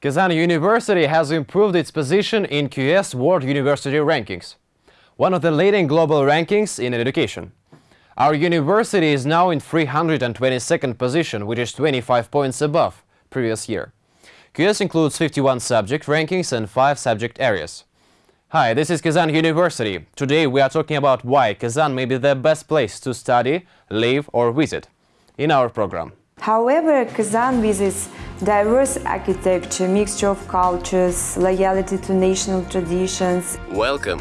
Kazan University has improved its position in QS World University Rankings, one of the leading global rankings in education. Our university is now in 322nd position, which is 25 points above previous year. QS includes 51 subject rankings and 5 subject areas. Hi, this is Kazan University. Today we are talking about why Kazan may be the best place to study, live or visit in our program. However, Kazan with its diverse architecture, mixture of cultures, loyalty to national traditions. Welcome.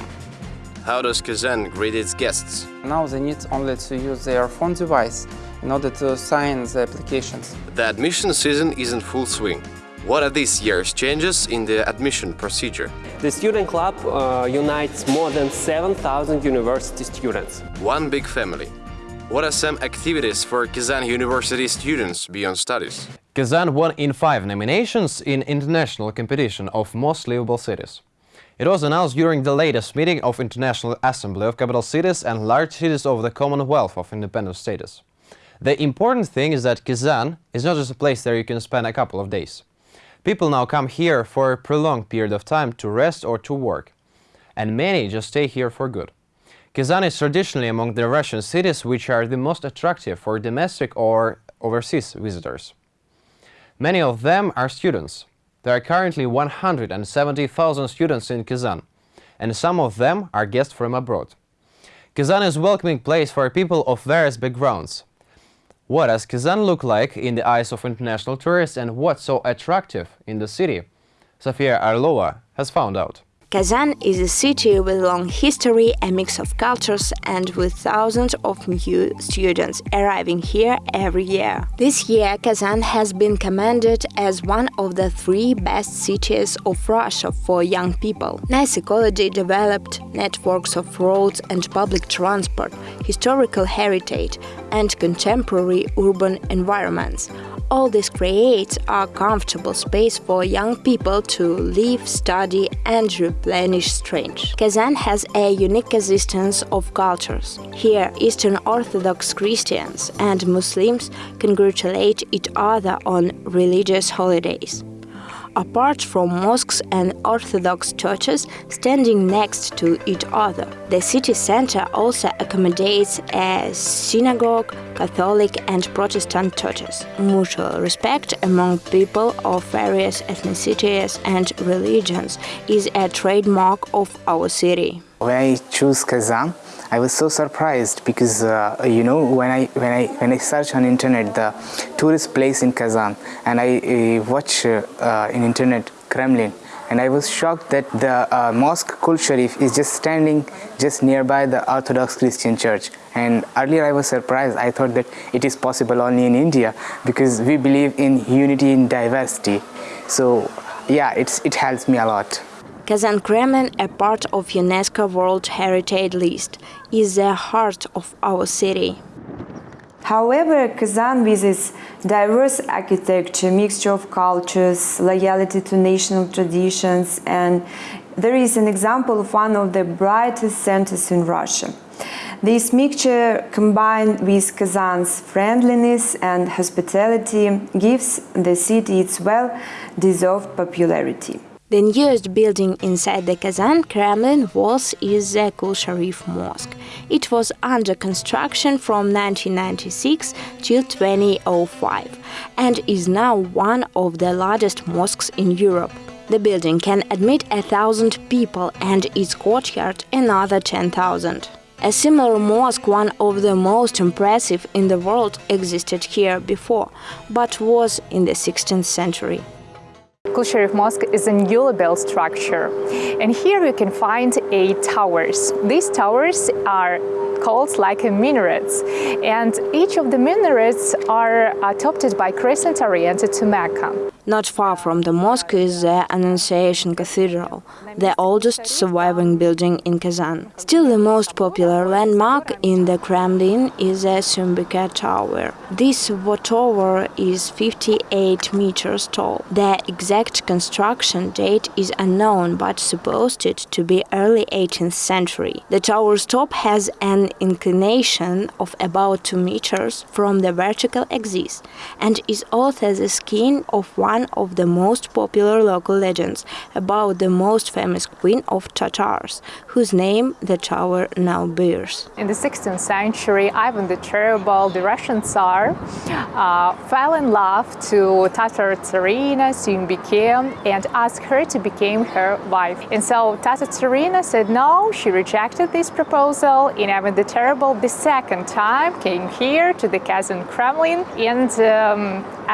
How does Kazan greet its guests? Now they need only to use their phone device in order to sign the applications. The admission season is in full swing. What are this year's changes in the admission procedure? The Student Club uh, unites more than 7,000 university students. One big family. What are some activities for Kazan University students beyond studies? Kazan won in five nominations in international competition of most livable cities. It was announced during the latest meeting of International Assembly of Capital Cities and Large Cities of the Commonwealth of Independent States. The important thing is that Kazan is not just a place where you can spend a couple of days. People now come here for a prolonged period of time to rest or to work, and many just stay here for good. Kazan is traditionally among the Russian cities which are the most attractive for domestic or overseas visitors. Many of them are students. There are currently 170,000 students in Kazan, and some of them are guests from abroad. Kazan is a welcoming place for people of various backgrounds. What does Kazan look like in the eyes of international tourists and what's so attractive in the city? Sofia Orlova has found out. Kazan is a city with long history, a mix of cultures, and with thousands of new students arriving here every year. This year, Kazan has been commended as one of the three best cities of Russia for young people. Nice ecology developed, networks of roads and public transport, historical heritage, and contemporary urban environments. All this creates a comfortable space for young people to live, study, and replenish strength. Kazan has a unique existence of cultures. Here, Eastern Orthodox Christians and Muslims congratulate each other on religious holidays apart from mosques and Orthodox churches standing next to each other. The city center also accommodates a synagogue, Catholic and Protestant churches. Mutual respect among people of various ethnicities and religions is a trademark of our city. I choose Kazan, I was so surprised because uh, you know when I when I when I search on internet the tourist place in Kazan and I uh, watch uh, in internet Kremlin and I was shocked that the uh, mosque Kul Sharif is just standing just nearby the Orthodox Christian church. And earlier I was surprised. I thought that it is possible only in India because we believe in unity in diversity. So yeah it's it helps me a lot Kazan Kremlin, a part of UNESCO World Heritage List, is the heart of our city. However, Kazan with its diverse architecture, mixture of cultures, loyalty to national traditions, and there is an example of one of the brightest centers in Russia. This mixture, combined with Kazan's friendliness and hospitality, gives the city its well-deserved popularity. The newest building inside the Kazan Kremlin walls is the Kul Sharif Mosque. It was under construction from 1996 till 2005 and is now one of the largest mosques in Europe. The building can admit a thousand people and its courtyard another 10,000. A similar mosque, one of the most impressive in the world, existed here before, but was in the 16th century. Kul Mosque is a newly built structure and here you can find eight towers. These towers are called like minarets and each of the minarets are topped by crescent oriented to Mecca. Not far from the mosque is the Annunciation Cathedral, the oldest surviving building in Kazan. Still the most popular landmark in the Kremlin is the Siumbike Tower. This tower is 58 meters tall. The exact construction date is unknown but supposed to be early 18th century. The tower's top has an inclination of about 2 meters from the vertical axis and is also the skin of one one of the most popular local legends about the most famous queen of Tatars, whose name the tower now bears. In the 16th century, Ivan the Terrible, the Russian Tsar, uh, fell in love to Tatar Tsarina Siumbike and asked her to become her wife. And so Tatar Tsarina said no, she rejected this proposal, and Ivan the Terrible the second time came here to the Kazan Kremlin and um,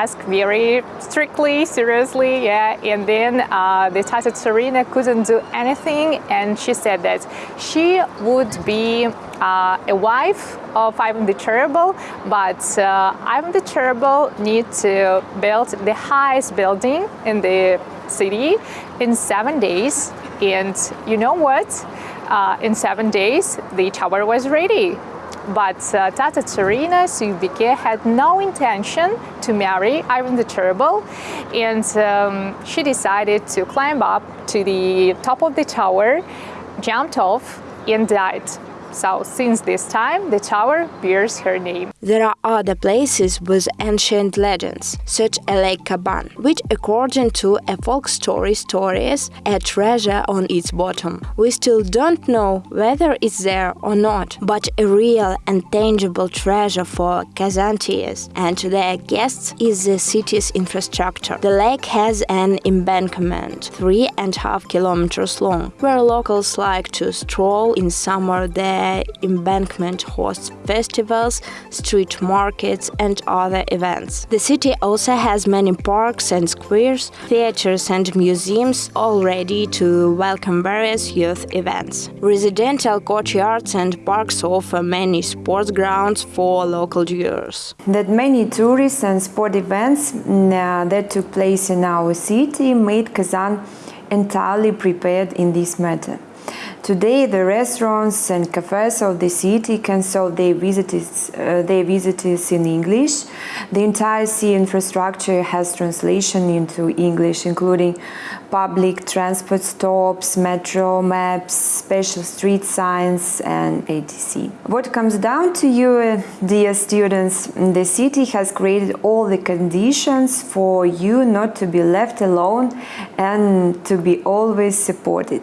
asked very strictly, seriously, yeah, and then uh, the Tatar Tsarina couldn't do anything and she said that she would be uh, a wife of Ivan the Terrible, but uh, Ivan the Terrible need to build the highest building in the city in seven days. And you know what? Uh, in seven days, the tower was ready. But uh, Tata Tsarina Siumbike had no intention to marry Ivan the Terrible, and um, she decided to climb up to the top of the tower, jumped off, and died. So since this time, the tower bears her name. There are other places with ancient legends, such as Lake Kaban, which according to a folk story stories a treasure on its bottom. We still don't know whether it's there or not, but a real and tangible treasure for Kazantians and their guests is the city's infrastructure. The lake has an embankment, three and a half kilometers long, where locals like to stroll in summer there embankment hosts festivals, street markets, and other events. The city also has many parks and squares, theaters, and museums all ready to welcome various youth events. Residential courtyards and parks offer many sports grounds for local viewers. That many tourist and sport events mm, uh, that took place in our city made Kazan entirely prepared in this matter. Today, the restaurants and cafes of the city can serve their visitors, uh, their visitors in English. The entire city infrastructure has translation into English, including public transport stops, metro maps, special street signs, and ATC. What comes down to you, uh, dear students, the city has created all the conditions for you not to be left alone and to be always supported.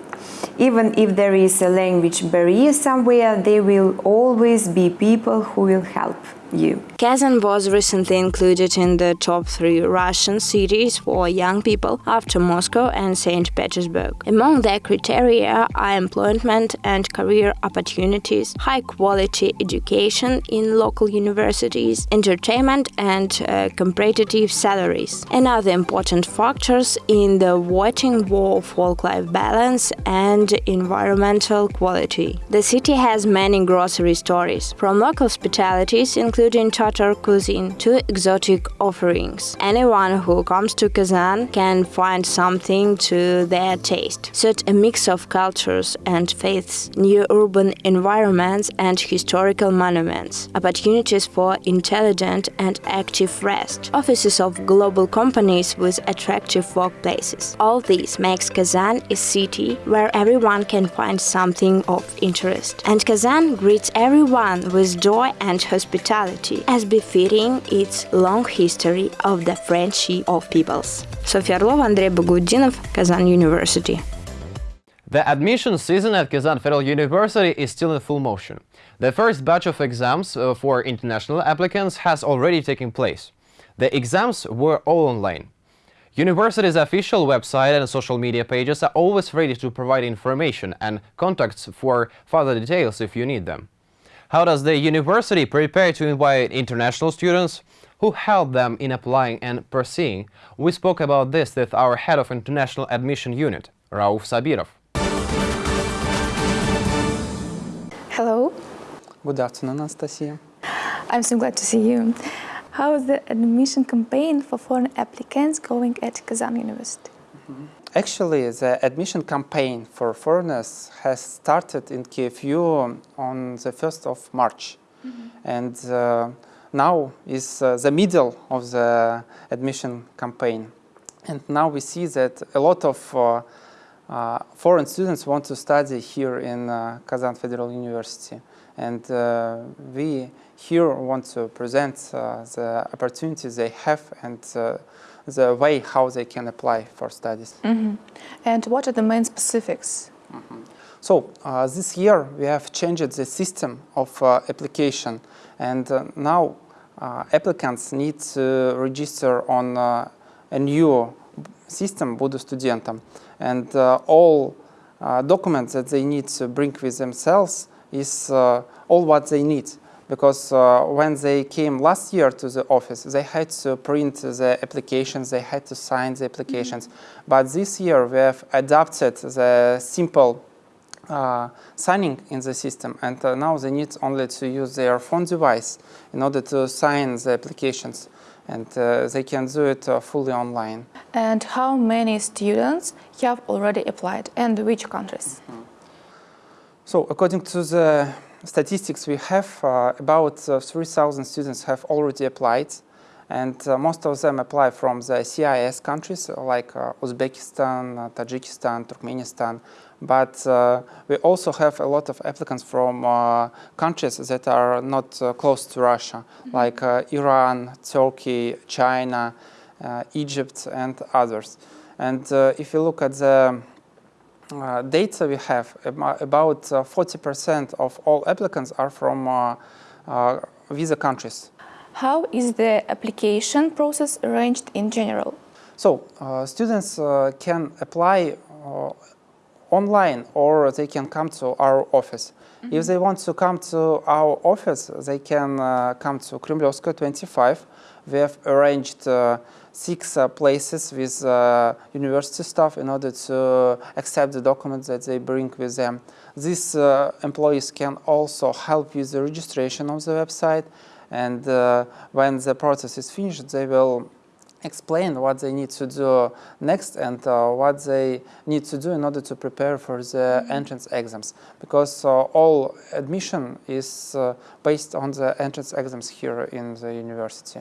Even if there is a language barrier somewhere, there will always be people who will help you. Kazan was recently included in the top three Russian cities for young people after Moscow and St. Petersburg. Among their criteria are employment and career opportunities, high quality education in local universities, entertainment, and uh, competitive salaries. Another important factors in the voting for work-life balance and environmental quality. The city has many grocery stores, from local specialities including Tatar cuisine to exotic offerings. Anyone who comes to Kazan can find something to their taste. Such a mix of cultures and faiths, new urban environments and historical monuments, opportunities for intelligent and active rest, offices of global companies with attractive workplaces. All this makes Kazan a city where everyone can find something of interest. And Kazan greets everyone with joy and hospitality, as befitting its long history of the friendship of peoples. Sofia Orlova, Andrei Bagudinov, Kazan University. The admission season at Kazan Federal University is still in full motion. The first batch of exams uh, for international applicants has already taken place. The exams were all online. University's official website and social media pages are always ready to provide information and contacts for further details if you need them. How does the university prepare to invite international students? Who help them in applying and pursuing? We spoke about this with our head of International Admission Unit, Rauf Sabirov. Hello, Good afternoon, Anastasia. I'm so glad to see you. How is the admission campaign for foreign applicants going at Kazan University? Mm-hmm. Actually, the admission campaign for foreigners has started in KFU on the 1st of March. And uh, now is uh, the middle of the admission campaign. And now we see that a lot of uh, uh, foreign students want to study here in uh, Kazan Federal University. And uh, we here want to present uh, the opportunities they have and uh, the way how they can apply for studies. And what are the main specifics? So uh, this year we have changed the system of uh, application. And uh, now uh, applicants need to register on uh, a new system Budu Studentam and uh, all uh, documents that they need to bring with themselves is uh, all what they need because uh, when they came last year to the office they had to print the applications they had to sign the applications. But this year we have adapted the simple uh, signing in the system. And uh, now they need only to use their phone device in order to sign the applications. And uh, they can do it uh, fully online. And how many students have already applied and which countries? So according to the statistics we have, uh, about uh, 3,000 students have already applied and uh, most of them apply from the CIS countries like uh, Uzbekistan, uh, Tajikistan, Turkmenistan, but uh, we also have a lot of applicants from uh, countries that are not uh, close to Russia, like uh, Iran, Turkey, China, uh, Egypt, and others. And uh, if you look at the uh, data we have, about 40% of all applicants are from uh, uh, visa countries. How is the application process arranged in general? So uh, students uh, can apply uh, online or they can come to our office. If they want to come to our office, they can uh, come to Kremlevskoye 25. We have arranged uh, six uh, places with uh, university staff in order to accept the documents that they bring with them. These uh, employees can also help with the registration of the website and uh, when the process is finished, they will explain what they need to do next and uh, what they need to do in order to prepare for the entrance exams because uh, all admission is uh, based on the entrance exams here in the university.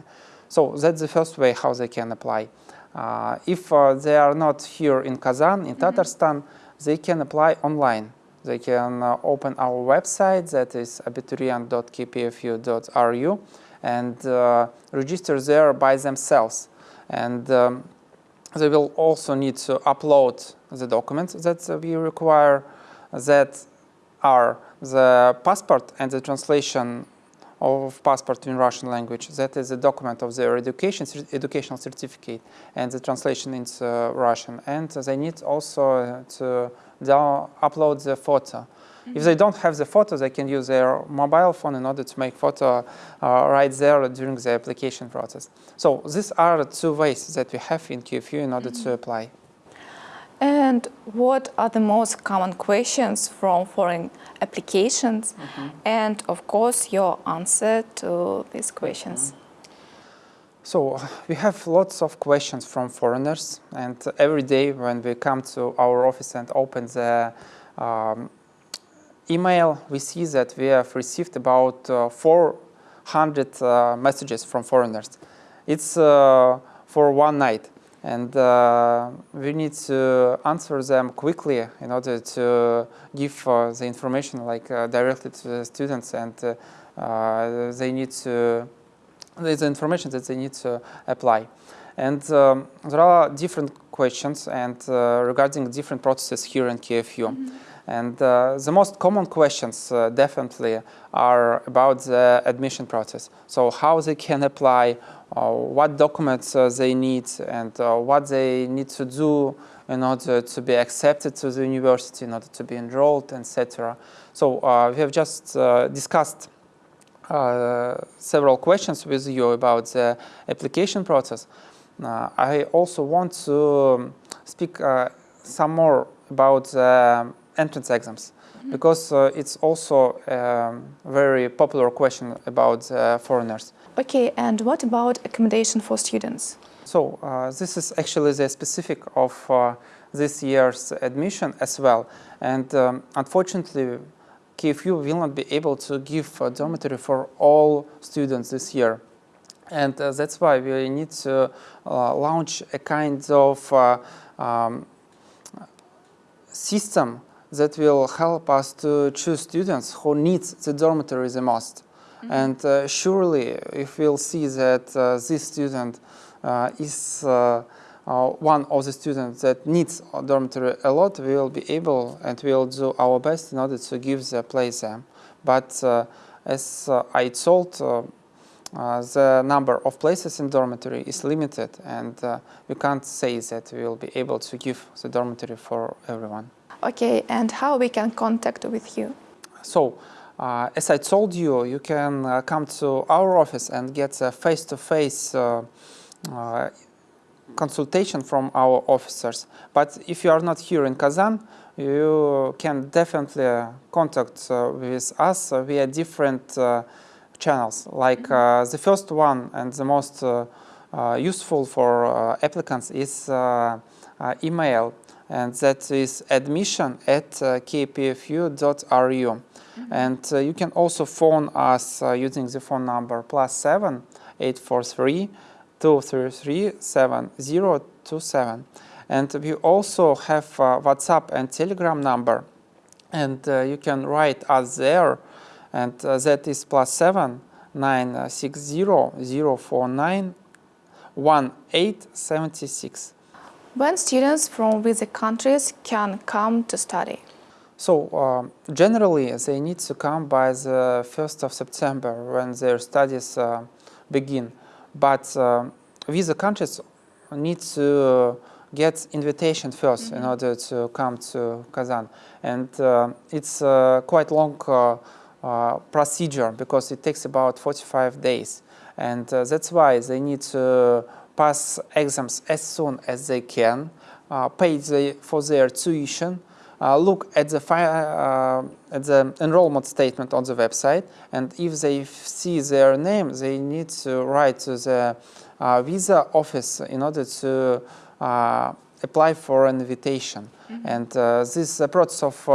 So that's the first way how they can apply. Uh, if uh, they are not here in Kazan, in Tatarstan, they can apply online. They can uh, open our website that is abiturient.kpfu.ru and uh, register there by themselves. And um, they will also need to upload the documents that we require that are the passport and the translation of passport in Russian language. That is a document of their education, educational certificate and the translation into uh, Russian. And they need also uh, to upload the photo. If they don't have the photo, they can use their mobile phone in order to make photo uh, right there during the application process. So these are two ways that we have in KFU in order to apply. And what are the most common questions from foreign applications? And of course, your answer to these questions. So we have lots of questions from foreigners, and every day when we come to our office and open the um, email, we see that we have received about uh, 400 uh, messages from foreigners. It's uh, for one night, and uh, we need to answer them quickly in order to give uh, the information like uh, directly to the students, and uh, uh, they need to the information that they need to apply. And um, there are different questions and uh, regarding different processes here in KFU. And uh, the most common questions uh, definitely are about the admission process. So how they can apply, what documents uh, they need, and uh, what they need to do in order to be accepted to the university, in order to be enrolled, etc. So uh, we have just uh, discussed uh, several questions with you about the application process. Uh, I also want to um, speak uh, some more about the entrance exams because uh, it's also a very popular question about uh, foreigners. Okay, and what about accommodation for students? So uh, this is actually the specific of uh, this year's admission as well. And um, unfortunately, KFU will not be able to give a dormitory for all students this year. And uh, that's why we need to uh, launch a kind of uh, um, system that will help us to choose students who need the dormitory the most. And uh, surely, if we'll see that uh, this student uh, is uh, uh, one of the students that needs a dormitory a lot, we will be able and we will do our best in order to give the place there. But uh, as uh, I told, uh, uh, the number of places in dormitory is limited and we can't say that we will be able to give the dormitory for everyone. Okay, and how we can contact with you? So, uh, as I told you, you can uh, come to our office and get a face-to-face -face, uh, consultation from our officers. But if you are not here in Kazan, you can definitely contact with us via different channels. Like uh, the first one and the most uh, uh, useful for applicants is email, and that is admission at kpfu.ru. And uh, you can also phone us uh, using the phone number plus 7 843 233 7027. And we also have WhatsApp and Telegram number, and uh, you can write us there and uh, that is plus 7 9 6 0 0 4 9 1 8 76. When students from visit countries can come to study? So uh, generally they need to come by the 1st of September when their studies uh, begin. But uh, visa countries need to get invitation 1st mm -hmm. in mm-hmm. order to come to Kazan. And uh, it's uh, quite long uh, uh, procedure because it takes about 45 days. And that's why they need to pass exams as soon as they can, uh, pay the, for their tuition, look at the, uh, at the enrollment statement on the website, and if they see their name, they need to write to the uh, visa office in order to apply for an invitation. Mm -hmm. And this process of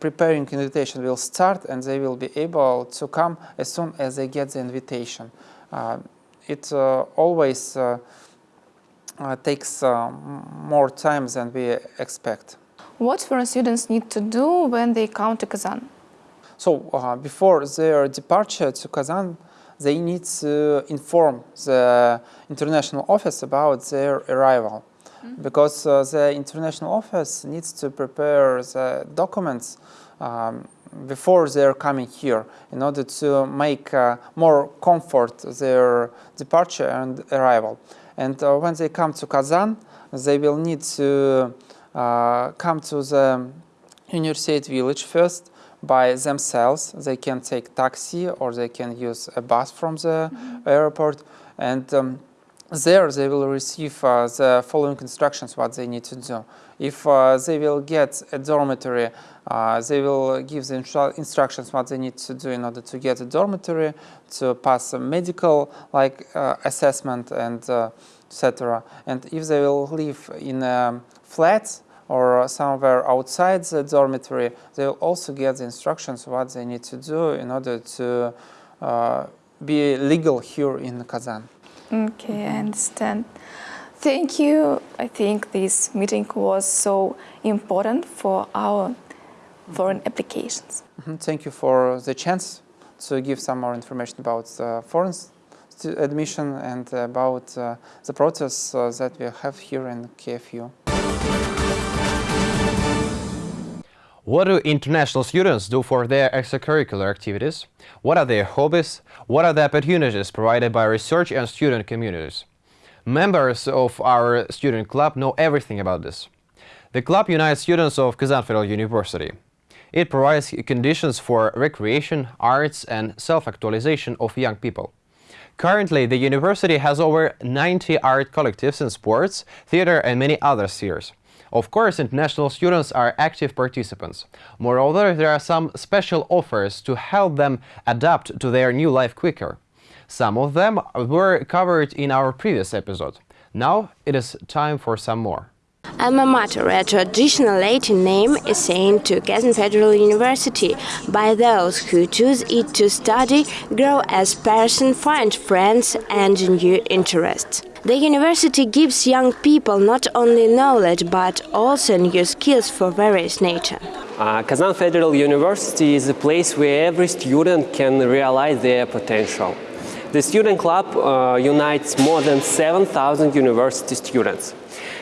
preparing invitation will start and they will be able to come as soon as they get the invitation. Uh, it uh, always uh, uh takes uh, more time than we expect. What foreign students need to do when they come to Kazan? So uh, before their departure to Kazan, they need to inform the international office about their arrival. -hmm. because uh, the international office needs to prepare the documents um, before they're coming here in order to make uh, more comfort their departure and arrival. And uh, when they come to Kazan, they will need to come to the University village first by themselves. They can take taxi or they can use a bus from the mm -hmm. airport. And um, there they will receive uh, the following instructions what they need to do. If uh, they will get a dormitory, uh, they will give the instru instructions what they need to do in order to get a dormitory, to pass a medical like uh, assessment and uh, etc. And if they will live in a flat or somewhere outside the dormitory, they will also get the instructions what they need to do in order to uh, be legal here in Kazan. Okay, I understand. Thank you. I think this meeting was so important for our foreign applications. Mm -hmm. Thank you for the chance to give some more information about uh, foreign admission and about uh, the process uh, that we have here in KFU. What do international students do for their extracurricular activities? What are their hobbies? What are the opportunities provided by research and student communities? Members of our student club know everything about this. The club unites students of Kazan Federal University. It provides conditions for recreation, arts and self-actualization of young people. Currently, the university has over 90 art collectives in sports, theater and many other spheres. Of course, international students are active participants. Moreover, there are some special offers to help them adapt to their new life quicker. Some of them were covered in our previous episode. Now it is time for some more. Alma Mater, a traditional Latin name is assigned to Kazan Federal University by those who choose it to study, grow as person, find friends and new interests. The university gives young people not only knowledge but also new skills for various nature. Uh, Kazan Federal University is a place where every student can realize their potential. The student club uh, unites more than 7,000 university students.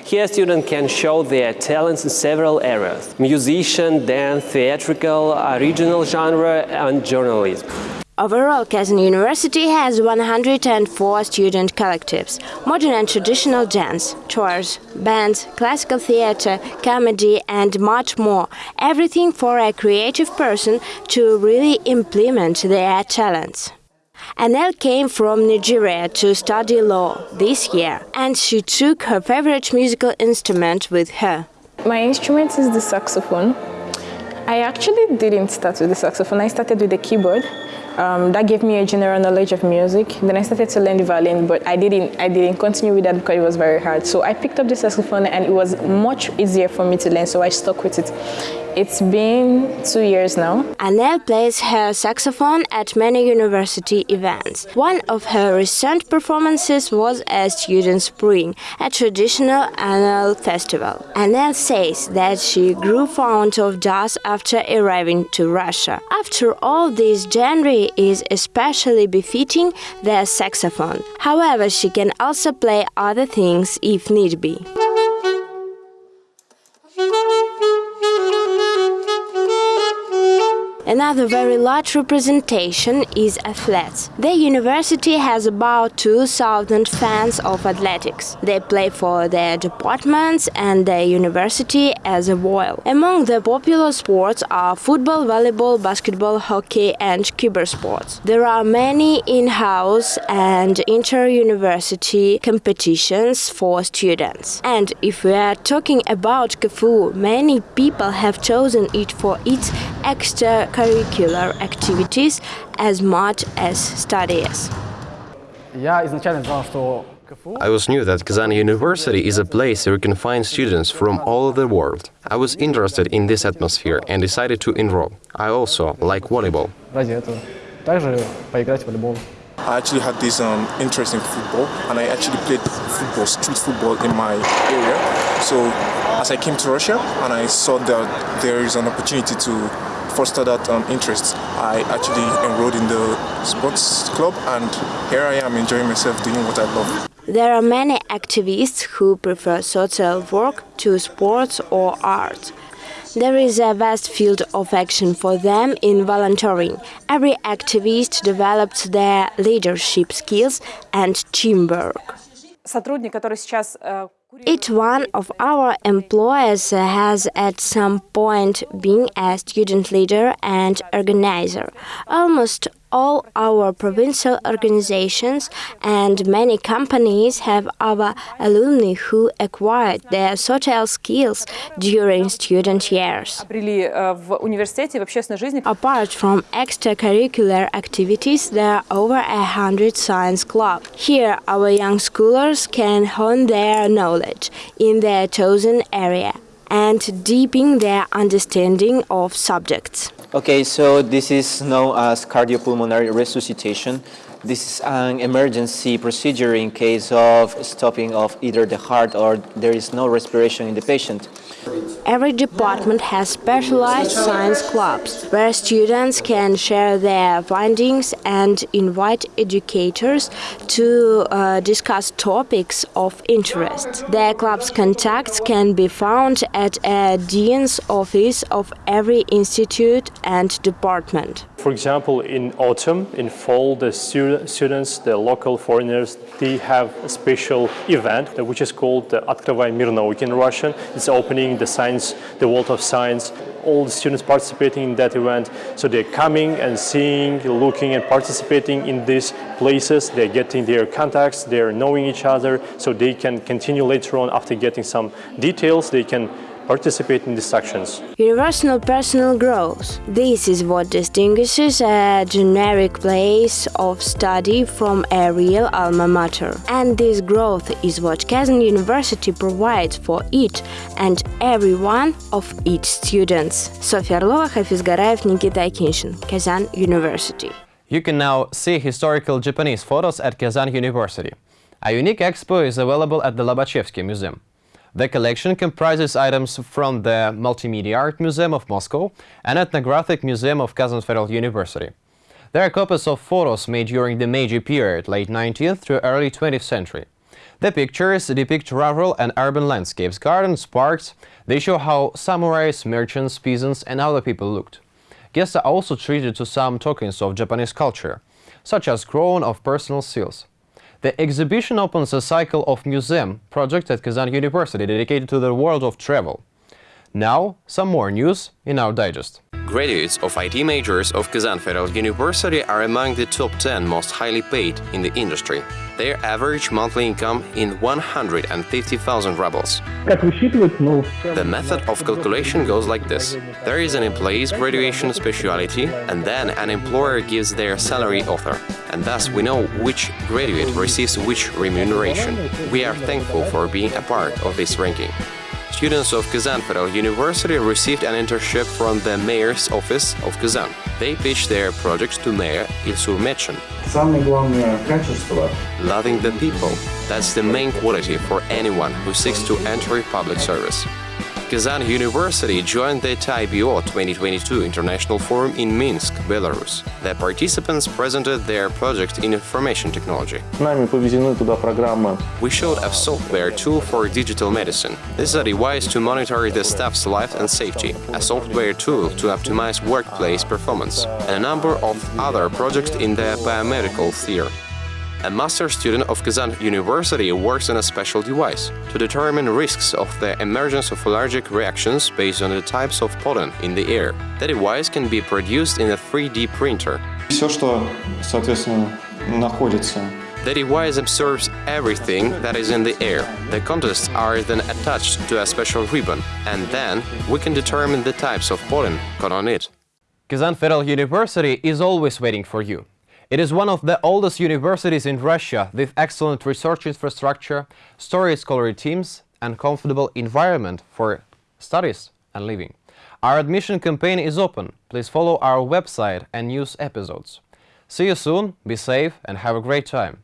Here students can show their talents in several areas, musician, dance, theatrical, original genre and journalism. Overall, Kazan University has 104 student collectives, modern and traditional dance, chorus, bands, classical theater, comedy and much more. Everything for a creative person to really implement their talents. Anel came from Nigeria to study law this year and she took her favorite musical instrument with her. My instrument is the saxophone. I actually didn't start with the saxophone, I started with the keyboard. Um, that gave me a general knowledge of music. Then I started to learn the violin, but I didn't, I didn't continue with that because it was very hard. So I picked up the saxophone and it was much easier for me to learn, so I stuck with it. It's been two years now. Anel plays her saxophone at many university events. One of her recent performances was at Student Spring, a traditional annual festival. Anel says that she grew fond of jazz after arriving to Russia. After all, this genre is especially befitting the saxophone. However, she can also play other things if need be. Another very large representation is athletes. The university has about 2,000 fans of athletics. They play for their departments and the university as a whole. Among the popular sports are football, volleyball, basketball, hockey and sports. There are many in-house and inter-university competitions for students. And if we are talking about KFU, many people have chosen it for its extra curricular activities as much as studies. I was new that Kazan University is a place where you can find students from all over the world. I was interested in this atmosphere and decided to enroll. I also like volleyball. I actually had this um, interest in football and I actually played football, street football in my area. So as I came to Russia and I saw that there is an opportunity to foster that um, interest, I actually enrolled in the sports club and here I am enjoying myself doing what I love. There are many activists who prefer social work to sports or art. There is a vast field of action for them in volunteering. Every activist develops their leadership skills and teamwork. Сотрудник, который сейчас э, each one of our employees has at some point been a student leader and organizer. Almost all our provincial organizations and many companies have our alumni who acquired their social skills during student years. Apart from extracurricular activities, there are over a hundred science clubs. Here our young scholars can hone their knowledge in their chosen area and deepen their understanding of subjects. Okay, so this is known as cardiopulmonary resuscitation. This is an emergency procedure in case of stopping of either the heart or there is no respiration in the patient. Every department has specialized science clubs where students can share their findings and invite educators to uh, discuss topics of interest. Their club's contacts can be found at a dean's office of every institute and department For example, in autumn, in fall, the stu students, the local foreigners, they have a special event which is called the Открывай мир науки in Russian. It's opening the science, the world of science. All the students participating in that event. So they're coming and seeing, looking and participating in these places. They're getting their contacts, they're knowing each other, so they can continue later on after getting some details, they can participate in these actions. Universal personal growth. This is what distinguishes a generic place of study from a real alma mater. And this growth is what Kazan University provides for each and every one of its students. Sofia Orlova, Hafiz Garayev, Nikita Akinshin, Kazan University. You can now see historical Japanese photos at Kazan University. A unique expo is available at the Lobachevsky Museum. The collection comprises items from the Multimedia Art Museum of Moscow and Ethnographic Museum of Kazan Federal University. There are copies of photos made during the Meiji period, late 19th to early 20th century. The pictures depict rural and urban landscapes, gardens, parks. They show how samurais, merchants, peasants and other people looked. Guests are also treated to some tokens of Japanese culture, such as crown of personal seals. The exhibition opens a cycle of museum projects at Kazan University dedicated to the world of travel. Now, some more news in our digest. Graduates of IT majors of Kazan Federal University are among the top 10 most highly paid in the industry. Their average monthly income in 150,000 rubles. The method of calculation goes like this. There is an employee's graduation specialty and then an employer gives their salary offer. And thus we know which graduate receives which remuneration. We are thankful for being a part of this ranking. Students of Kazan Federal University received an internship from the mayor's office of Kazan. They pitched their projects to Mayor Ilsur Metshin. Loving the people. That's the main quality for anyone who seeks to enter public service. Kazan University joined the TIBO 2022 International Forum in Minsk, Belarus. The participants presented their project in information technology. We showed a software tool for digital medicine. This is a device to monitor the staff's life and safety, a software tool to optimize workplace performance, and a number of other projects in the biomedical sphere. A master student of Kazan University works on a special device to determine risks of the emergence of allergic reactions based on the types of pollen in the air. The device can be produced in a 3D printer. Все, что, соответственно, находится The device absorbs everything that is in the air. The contests are then attached to a special ribbon, and then we can determine the types of pollen caught on it. Kazan Federal University is always waiting for you. It is one of the oldest universities in Russia with excellent research infrastructure, story scholarly teams and comfortable environment for studies and living. Our admission campaign is open. Please follow our website and news episodes. See you soon, be safe and have a great time.